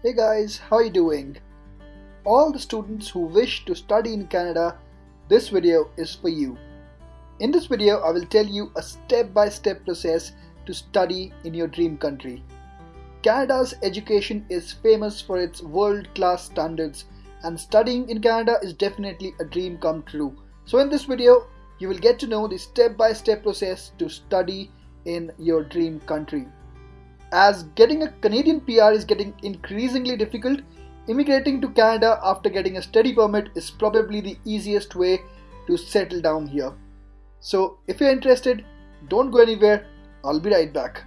Hey guys, how are you doing? All the students who wish to study in Canada, this video is for you. In this video, I will tell you a step-by-step -step process to study in your dream country. Canada's education is famous for its world-class standards and studying in Canada is definitely a dream come true. So in this video, you will get to know the step-by-step -step process to study in your dream country. As getting a Canadian PR is getting increasingly difficult, immigrating to Canada after getting a study permit is probably the easiest way to settle down here. So if you're interested, don't go anywhere, I'll be right back.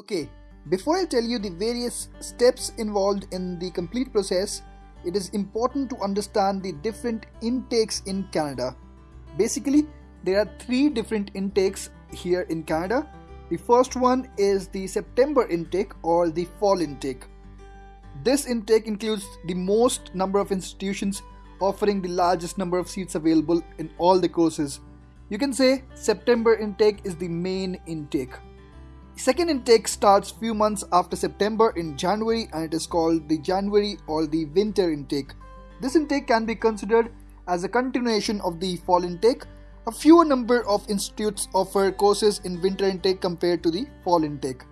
Okay, before I tell you the various steps involved in the complete process, it is important to understand the different intakes in Canada. Basically, there are three different intakes here in Canada. The first one is the September intake or the fall intake. This intake includes the most number of institutions offering the largest number of seats available in all the courses. You can say September intake is the main intake. Second intake starts few months after September in January and it is called the January or the winter intake. This intake can be considered as a continuation of the fall intake. A fewer number of institutes offer courses in winter intake compared to the fall intake.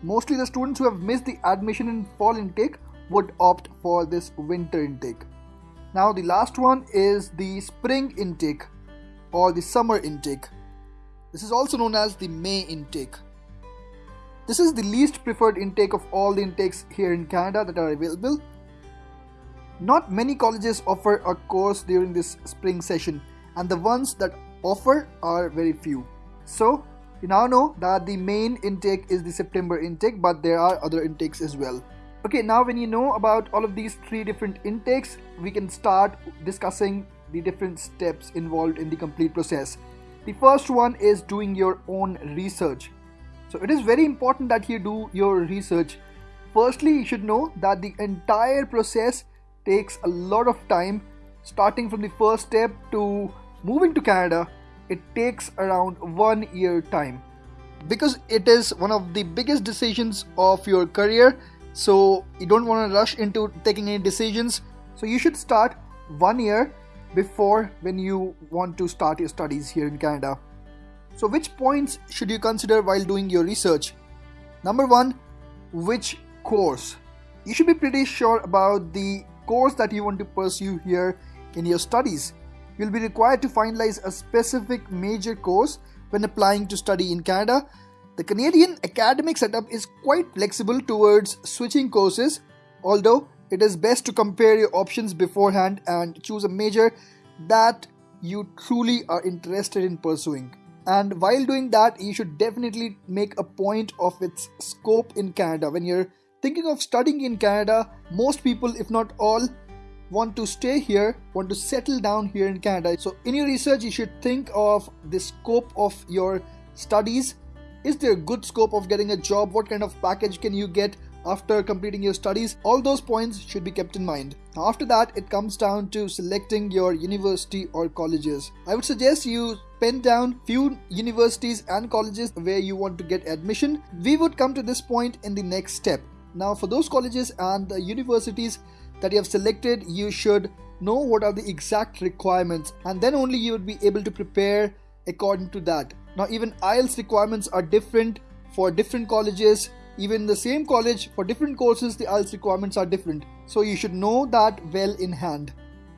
Mostly the students who have missed the admission in fall intake would opt for this winter intake. Now the last one is the spring intake or the summer intake. This is also known as the May intake. This is the least preferred intake of all the intakes here in Canada that are available. Not many colleges offer a course during this spring session and the ones that offer are very few. So you now know that the main intake is the September intake but there are other intakes as well. Okay now when you know about all of these three different intakes we can start discussing the different steps involved in the complete process. The first one is doing your own research. So it is very important that you do your research. Firstly, you should know that the entire process takes a lot of time starting from the first step to moving to Canada. It takes around one year time because it is one of the biggest decisions of your career. So you don't want to rush into taking any decisions. So you should start one year before when you want to start your studies here in Canada. So which points should you consider while doing your research? Number one, which course? You should be pretty sure about the course that you want to pursue here in your studies. You'll be required to finalize a specific major course when applying to study in Canada. The Canadian academic setup is quite flexible towards switching courses, although it is best to compare your options beforehand and choose a major that you truly are interested in pursuing and while doing that you should definitely make a point of its scope in Canada. When you're thinking of studying in Canada most people if not all want to stay here want to settle down here in Canada. So in your research you should think of the scope of your studies. Is there a good scope of getting a job? What kind of package can you get after completing your studies all those points should be kept in mind after that it comes down to selecting your university or colleges i would suggest you pen down few universities and colleges where you want to get admission. We would come to this point in the next step. Now for those colleges and the universities that you have selected, you should know what are the exact requirements and then only you would be able to prepare according to that. Now even IELTS requirements are different for different colleges. Even the same college for different courses the IELTS requirements are different. So you should know that well in hand.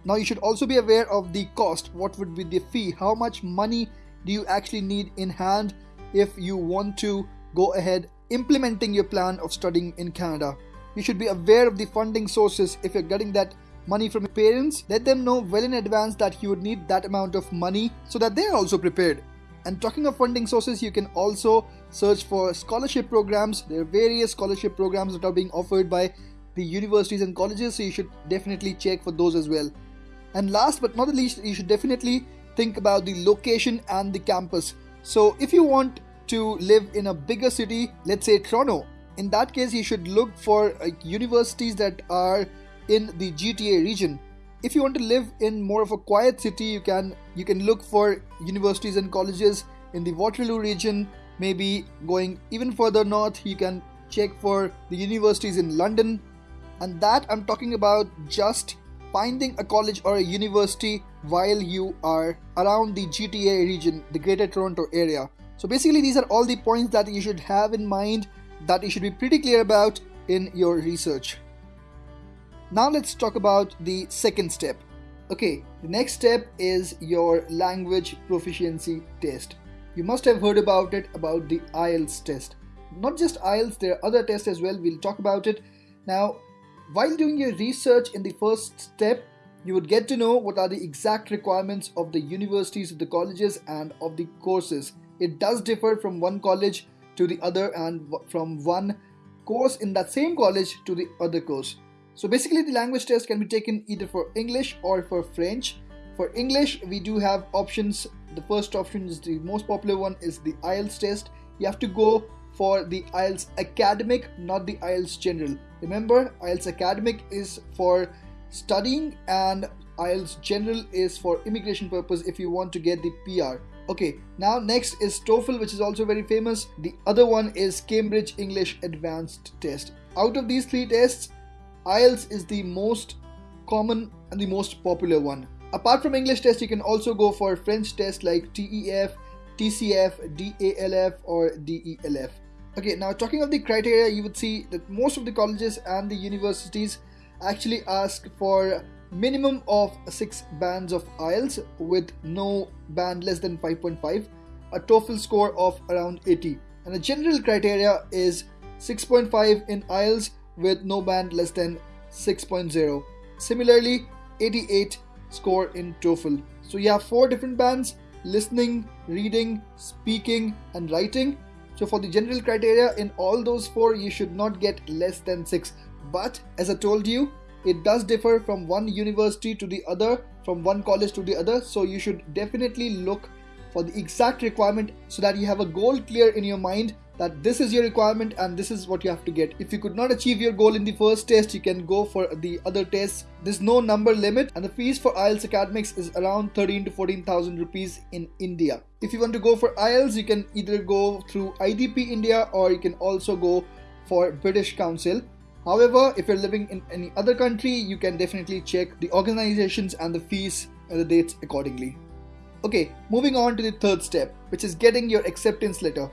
Now you should also be aware of the cost. What would be the fee? How much money do you actually need in hand if you want to go ahead implementing your plan of studying in Canada? You should be aware of the funding sources if you're getting that money from your parents. Let them know well in advance that you would need that amount of money so that they're also prepared. And talking of funding sources, you can also search for scholarship programs. There are various scholarship programs that are being offered by the universities and colleges, so you should definitely check for those as well. And last but not the least, you should definitely think about the location and the campus. So if you want to live in a bigger city, let's say Toronto, in that case you should look for uh, universities that are in the GTA region. If you want to live in more of a quiet city you can you can look for universities and colleges in the Waterloo region. Maybe going even further north you can check for the universities in London. And that I'm talking about just finding a college or a university while you are around the GTA region the greater Toronto area. So basically these are all the points that you should have in mind that you should be pretty clear about in your research now let's talk about the second step. Okay, the next step is your language proficiency test. You must have heard about it about the IELTS test. Not just IELTS, there are other tests as well. We'll talk about it. Now, while doing your research in the first step, you would get to know what are the exact requirements of the universities, of the colleges, and of the courses. It does differ from one college to the other and from one course in that same college to the other course. So basically the language test can be taken either for English or for French. For English, we do have options. The first option is the most popular one is the IELTS test. You have to go for the IELTS academic, not the IELTS general. Remember, IELTS academic is for studying and IELTS general is for immigration purpose if you want to get the PR. Okay, now next is TOEFL which is also very famous. The other one is Cambridge English Advanced Test. Out of these three tests, IELTS is the most common and the most popular one. Apart from English test, you can also go for French test like TEF, TCF, DALF or DELF. Okay, now talking of the criteria, you would see that most of the colleges and the universities actually ask for minimum of 6 bands of IELTS with no band less than 5.5, a TOEFL score of around 80. And the general criteria is 6.5 in IELTS with no band less than 6.0. Similarly, 88 score in TOEFL. So you have four different bands listening, reading, speaking, and writing. So for the general criteria, in all those four, you should not get less than 6. But as I told you, it does differ from one university to the other, from one college to the other. So you should definitely look for the exact requirement so that you have a goal clear in your mind that this is your requirement and this is what you have to get. If you could not achieve your goal in the first test, you can go for the other tests. There's no number limit and the fees for IELTS academics is around 13 to 14,000 rupees in India. If you want to go for IELTS, you can either go through IDP India or you can also go for British Council. However, if you're living in any other country, you can definitely check the organizations and the fees and the dates accordingly. Okay, moving on to the third step, which is getting your acceptance letter.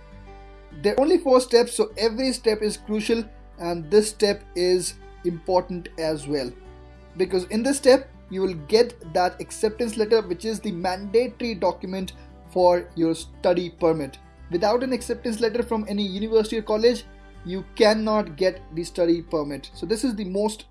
There are only four steps, so every step is crucial, and this step is important as well. Because in this step, you will get that acceptance letter, which is the mandatory document for your study permit. Without an acceptance letter from any university or college, you cannot get the study permit. So, this is the most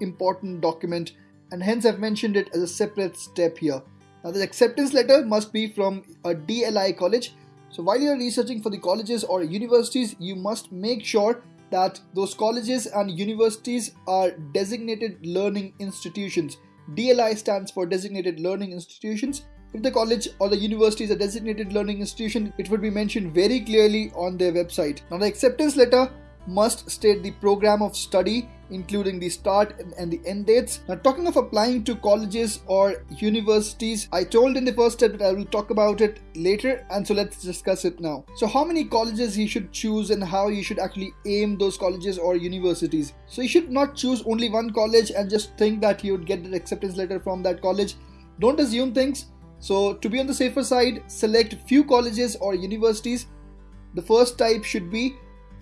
important document, and hence I've mentioned it as a separate step here. Now, the acceptance letter must be from a DLI college so while you're researching for the colleges or universities, you must make sure that those colleges and universities are designated learning institutions. DLI stands for Designated Learning Institutions. If the college or the university is a designated learning institution, it would be mentioned very clearly on their website. Now, the acceptance letter must state the program of study including the start and the end dates. Now talking of applying to colleges or universities, I told in the first step that I will talk about it later and so let's discuss it now. So how many colleges you should choose and how you should actually aim those colleges or universities. So you should not choose only one college and just think that you would get the acceptance letter from that college. Don't assume things. So to be on the safer side, select few colleges or universities. The first type should be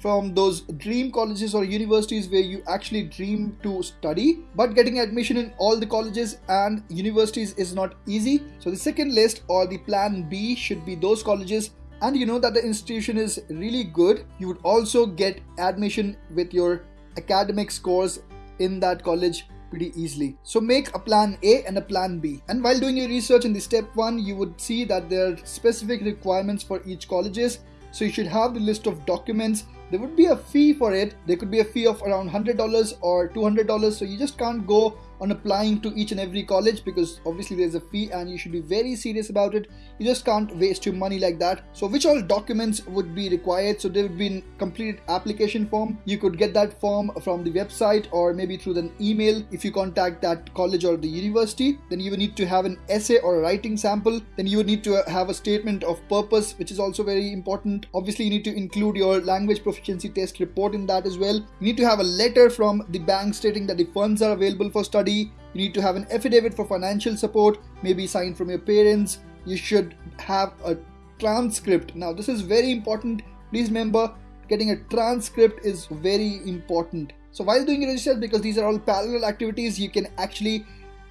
from those dream colleges or universities where you actually dream to study but getting admission in all the colleges and universities is not easy so the second list or the plan b should be those colleges and you know that the institution is really good you would also get admission with your academic scores in that college pretty easily. So make a plan A and a plan B. And while doing your research in the step 1, you would see that there are specific requirements for each colleges. So you should have the list of documents there would be a fee for it. There could be a fee of around $100 or $200, so you just can't go on applying to each and every college because obviously there's a fee and you should be very serious about it. You just can't waste your money like that. So which all documents would be required? So there would be a completed application form. You could get that form from the website or maybe through an email if you contact that college or the university. Then you would need to have an essay or a writing sample. Then you would need to have a statement of purpose which is also very important. Obviously you need to include your language proficiency test report in that as well. You need to have a letter from the bank stating that the funds are available for study you need to have an affidavit for financial support, maybe signed from your parents. You should have a transcript. Now, this is very important. Please remember, getting a transcript is very important. So, while doing your research, because these are all parallel activities, you can actually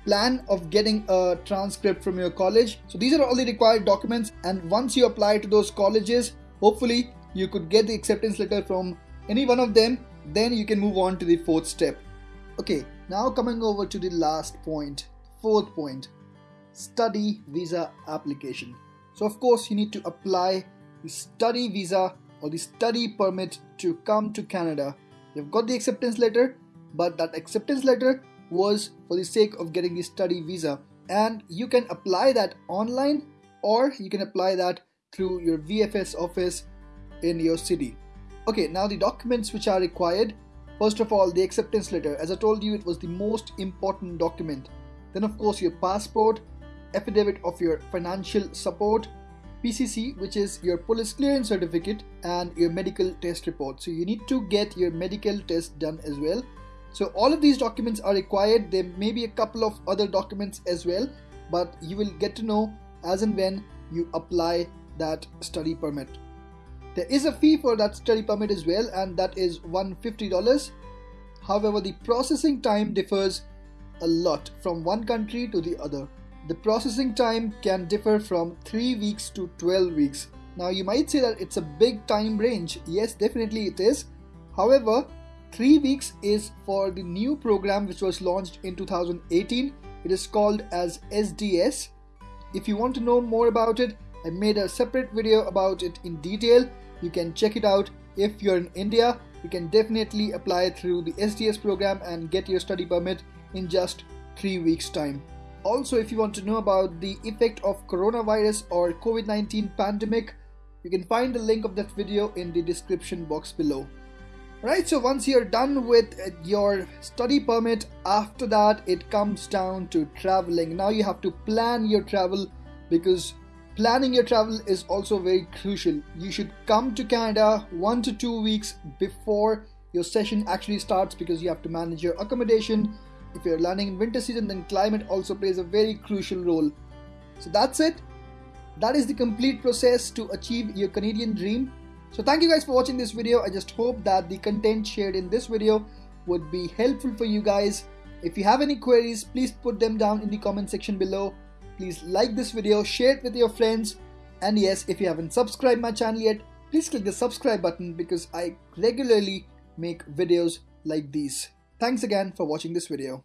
plan of getting a transcript from your college. So, these are all the required documents. And once you apply to those colleges, hopefully, you could get the acceptance letter from any one of them. Then you can move on to the fourth step. Okay, now coming over to the last point, fourth point, study visa application. So of course you need to apply the study visa or the study permit to come to Canada. You've got the acceptance letter, but that acceptance letter was for the sake of getting the study visa. And you can apply that online or you can apply that through your VFS office in your city. Okay, now the documents which are required First of all, the acceptance letter. As I told you, it was the most important document. Then, of course, your passport, affidavit of your financial support, PCC, which is your police clearance certificate, and your medical test report. So, you need to get your medical test done as well. So, all of these documents are required. There may be a couple of other documents as well, but you will get to know as and when you apply that study permit. There is a fee for that study permit as well, and that is $150. However, the processing time differs a lot from one country to the other. The processing time can differ from 3 weeks to 12 weeks. Now, you might say that it's a big time range. Yes, definitely it is. However, 3 weeks is for the new program which was launched in 2018. It is called as SDS. If you want to know more about it, I made a separate video about it in detail. You can check it out. If you're in India, you can definitely apply through the SDS program and get your study permit in just 3 weeks time. Also, if you want to know about the effect of coronavirus or COVID-19 pandemic, you can find the link of that video in the description box below. Right, so once you're done with your study permit, after that it comes down to traveling. Now you have to plan your travel because Planning your travel is also very crucial. You should come to Canada one to two weeks before your session actually starts because you have to manage your accommodation. If you're learning in winter season, then climate also plays a very crucial role. So that's it. That is the complete process to achieve your Canadian dream. So thank you guys for watching this video. I just hope that the content shared in this video would be helpful for you guys. If you have any queries, please put them down in the comment section below please like this video, share it with your friends, and yes, if you haven't subscribed my channel yet, please click the subscribe button because I regularly make videos like these. Thanks again for watching this video.